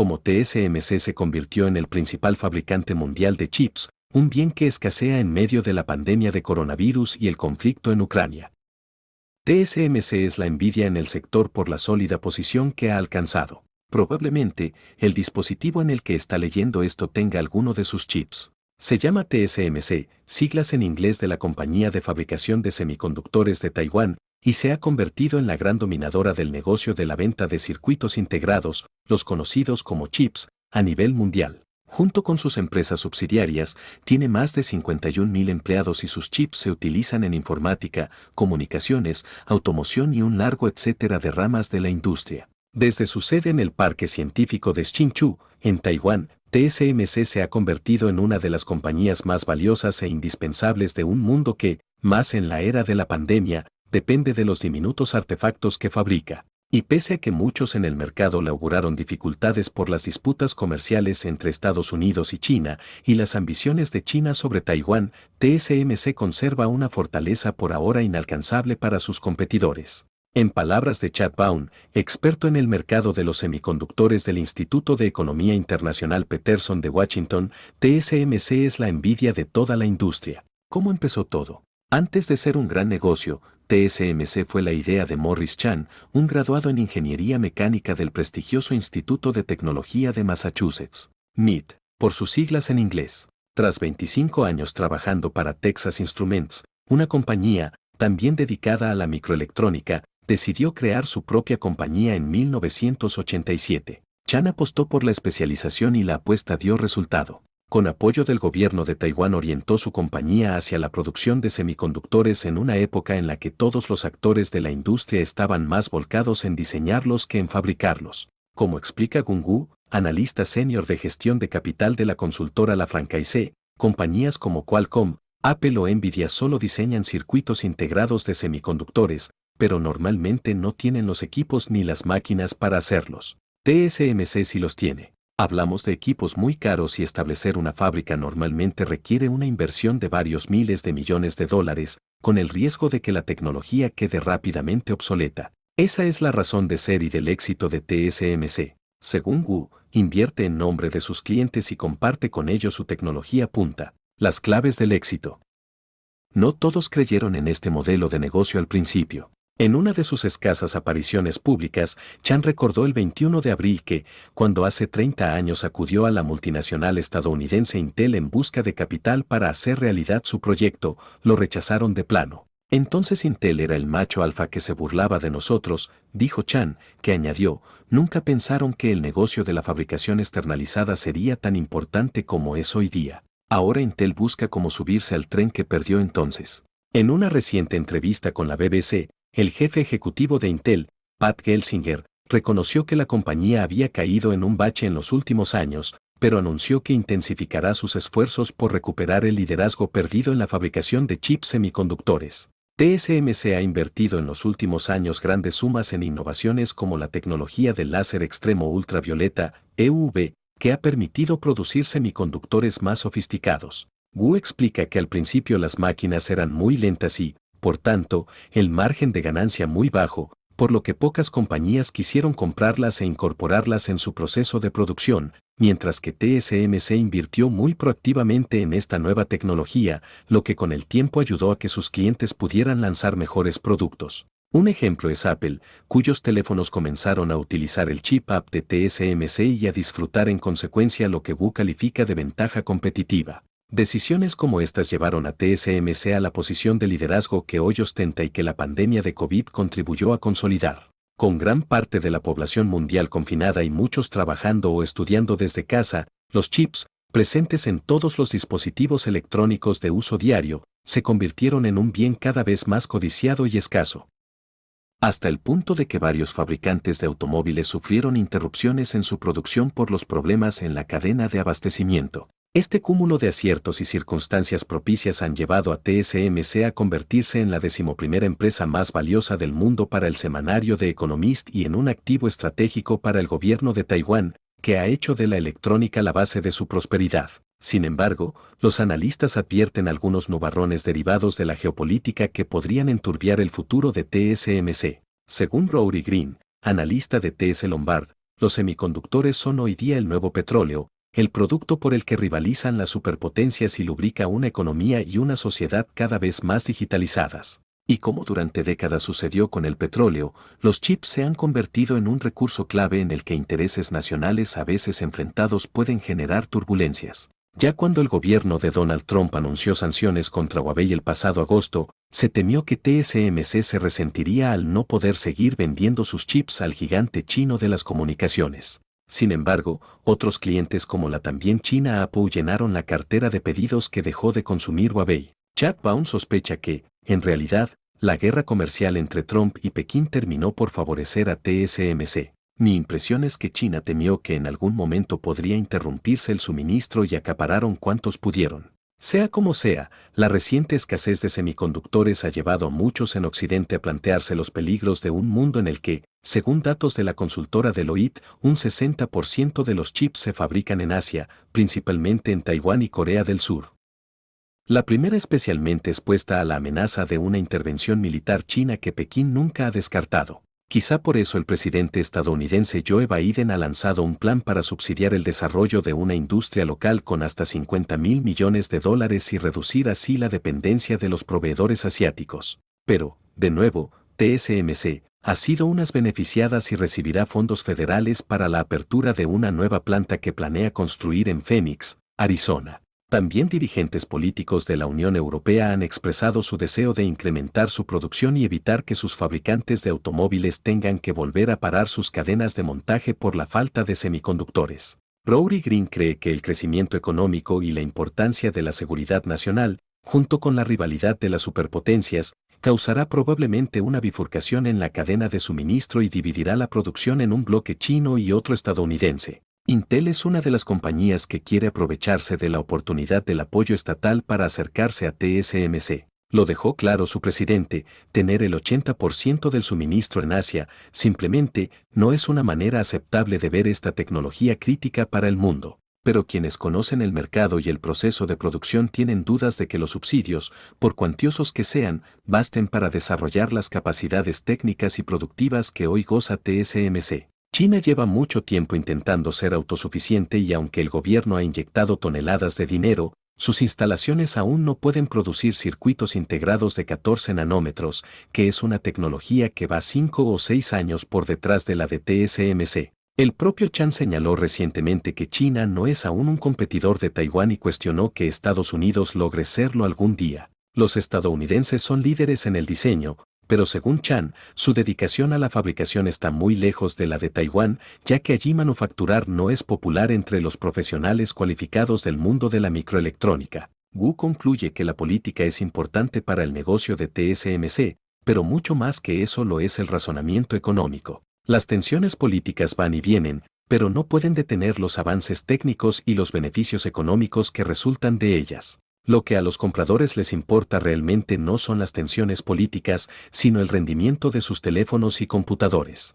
como TSMC se convirtió en el principal fabricante mundial de chips, un bien que escasea en medio de la pandemia de coronavirus y el conflicto en Ucrania. TSMC es la envidia en el sector por la sólida posición que ha alcanzado. Probablemente, el dispositivo en el que está leyendo esto tenga alguno de sus chips. Se llama TSMC, siglas en inglés de la compañía de fabricación de semiconductores de Taiwán, y se ha convertido en la gran dominadora del negocio de la venta de circuitos integrados, los conocidos como chips, a nivel mundial. Junto con sus empresas subsidiarias, tiene más de 51.000 empleados y sus chips se utilizan en informática, comunicaciones, automoción y un largo etcétera de ramas de la industria. Desde su sede en el Parque Científico de Hsinchu, en Taiwán, TSMC se ha convertido en una de las compañías más valiosas e indispensables de un mundo que, más en la era de la pandemia, depende de los diminutos artefactos que fabrica. Y pese a que muchos en el mercado le auguraron dificultades por las disputas comerciales entre Estados Unidos y China y las ambiciones de China sobre Taiwán, TSMC conserva una fortaleza por ahora inalcanzable para sus competidores. En palabras de Chad Baum, experto en el mercado de los semiconductores del Instituto de Economía Internacional Peterson de Washington, TSMC es la envidia de toda la industria. ¿Cómo empezó todo? Antes de ser un gran negocio, TSMC fue la idea de Morris Chan, un graduado en Ingeniería Mecánica del prestigioso Instituto de Tecnología de Massachusetts, MIT, por sus siglas en inglés. Tras 25 años trabajando para Texas Instruments, una compañía, también dedicada a la microelectrónica, decidió crear su propia compañía en 1987. Chan apostó por la especialización y la apuesta dio resultado con apoyo del gobierno de Taiwán orientó su compañía hacia la producción de semiconductores en una época en la que todos los actores de la industria estaban más volcados en diseñarlos que en fabricarlos. Como explica Gungu, analista senior de gestión de capital de la consultora La Francaise, compañías como Qualcomm, Apple o Nvidia solo diseñan circuitos integrados de semiconductores, pero normalmente no tienen los equipos ni las máquinas para hacerlos. TSMC sí los tiene. Hablamos de equipos muy caros y establecer una fábrica normalmente requiere una inversión de varios miles de millones de dólares, con el riesgo de que la tecnología quede rápidamente obsoleta. Esa es la razón de ser y del éxito de TSMC. Según Wu, invierte en nombre de sus clientes y comparte con ellos su tecnología punta. Las claves del éxito. No todos creyeron en este modelo de negocio al principio. En una de sus escasas apariciones públicas, Chan recordó el 21 de abril que, cuando hace 30 años acudió a la multinacional estadounidense Intel en busca de capital para hacer realidad su proyecto, lo rechazaron de plano. Entonces Intel era el macho alfa que se burlaba de nosotros, dijo Chan, que añadió, nunca pensaron que el negocio de la fabricación externalizada sería tan importante como es hoy día. Ahora Intel busca cómo subirse al tren que perdió entonces. En una reciente entrevista con la BBC, el jefe ejecutivo de Intel, Pat Gelsinger, reconoció que la compañía había caído en un bache en los últimos años, pero anunció que intensificará sus esfuerzos por recuperar el liderazgo perdido en la fabricación de chips semiconductores. TSMC ha invertido en los últimos años grandes sumas en innovaciones como la tecnología del láser extremo ultravioleta, EUV, que ha permitido producir semiconductores más sofisticados. Wu explica que al principio las máquinas eran muy lentas y, por tanto, el margen de ganancia muy bajo, por lo que pocas compañías quisieron comprarlas e incorporarlas en su proceso de producción, mientras que TSMC invirtió muy proactivamente en esta nueva tecnología, lo que con el tiempo ayudó a que sus clientes pudieran lanzar mejores productos. Un ejemplo es Apple, cuyos teléfonos comenzaron a utilizar el chip app de TSMC y a disfrutar en consecuencia lo que Wu califica de ventaja competitiva. Decisiones como estas llevaron a TSMC a la posición de liderazgo que hoy ostenta y que la pandemia de COVID contribuyó a consolidar. Con gran parte de la población mundial confinada y muchos trabajando o estudiando desde casa, los chips, presentes en todos los dispositivos electrónicos de uso diario, se convirtieron en un bien cada vez más codiciado y escaso. Hasta el punto de que varios fabricantes de automóviles sufrieron interrupciones en su producción por los problemas en la cadena de abastecimiento. Este cúmulo de aciertos y circunstancias propicias han llevado a TSMC a convertirse en la decimoprimera empresa más valiosa del mundo para el semanario de Economist y en un activo estratégico para el gobierno de Taiwán, que ha hecho de la electrónica la base de su prosperidad. Sin embargo, los analistas advierten algunos nubarrones derivados de la geopolítica que podrían enturbiar el futuro de TSMC. Según Rory Green, analista de TS Lombard, los semiconductores son hoy día el nuevo petróleo, el producto por el que rivalizan las superpotencias y lubrica una economía y una sociedad cada vez más digitalizadas. Y como durante décadas sucedió con el petróleo, los chips se han convertido en un recurso clave en el que intereses nacionales a veces enfrentados pueden generar turbulencias. Ya cuando el gobierno de Donald Trump anunció sanciones contra Huawei el pasado agosto, se temió que TSMC se resentiría al no poder seguir vendiendo sus chips al gigante chino de las comunicaciones. Sin embargo, otros clientes como la también china Apple llenaron la cartera de pedidos que dejó de consumir Huawei. Chad Baum sospecha que, en realidad, la guerra comercial entre Trump y Pekín terminó por favorecer a TSMC. Mi impresión es que China temió que en algún momento podría interrumpirse el suministro y acapararon cuantos pudieron. Sea como sea, la reciente escasez de semiconductores ha llevado a muchos en Occidente a plantearse los peligros de un mundo en el que, según datos de la consultora Deloitte, un 60% de los chips se fabrican en Asia, principalmente en Taiwán y Corea del Sur. La primera especialmente expuesta a la amenaza de una intervención militar china que Pekín nunca ha descartado. Quizá por eso el presidente estadounidense Joe Biden ha lanzado un plan para subsidiar el desarrollo de una industria local con hasta 50 mil millones de dólares y reducir así la dependencia de los proveedores asiáticos. Pero, de nuevo, TSMC ha sido unas beneficiadas y recibirá fondos federales para la apertura de una nueva planta que planea construir en Phoenix, Arizona. También dirigentes políticos de la Unión Europea han expresado su deseo de incrementar su producción y evitar que sus fabricantes de automóviles tengan que volver a parar sus cadenas de montaje por la falta de semiconductores. Rory Green cree que el crecimiento económico y la importancia de la seguridad nacional, junto con la rivalidad de las superpotencias, causará probablemente una bifurcación en la cadena de suministro y dividirá la producción en un bloque chino y otro estadounidense. Intel es una de las compañías que quiere aprovecharse de la oportunidad del apoyo estatal para acercarse a TSMC. Lo dejó claro su presidente, tener el 80% del suministro en Asia simplemente no es una manera aceptable de ver esta tecnología crítica para el mundo. Pero quienes conocen el mercado y el proceso de producción tienen dudas de que los subsidios, por cuantiosos que sean, basten para desarrollar las capacidades técnicas y productivas que hoy goza TSMC. China lleva mucho tiempo intentando ser autosuficiente y aunque el gobierno ha inyectado toneladas de dinero, sus instalaciones aún no pueden producir circuitos integrados de 14 nanómetros, que es una tecnología que va 5 o 6 años por detrás de la de TSMC. El propio Chan señaló recientemente que China no es aún un competidor de Taiwán y cuestionó que Estados Unidos logre serlo algún día. Los estadounidenses son líderes en el diseño, pero según Chan, su dedicación a la fabricación está muy lejos de la de Taiwán, ya que allí manufacturar no es popular entre los profesionales cualificados del mundo de la microelectrónica. Wu concluye que la política es importante para el negocio de TSMC, pero mucho más que eso lo es el razonamiento económico. Las tensiones políticas van y vienen, pero no pueden detener los avances técnicos y los beneficios económicos que resultan de ellas. Lo que a los compradores les importa realmente no son las tensiones políticas, sino el rendimiento de sus teléfonos y computadores.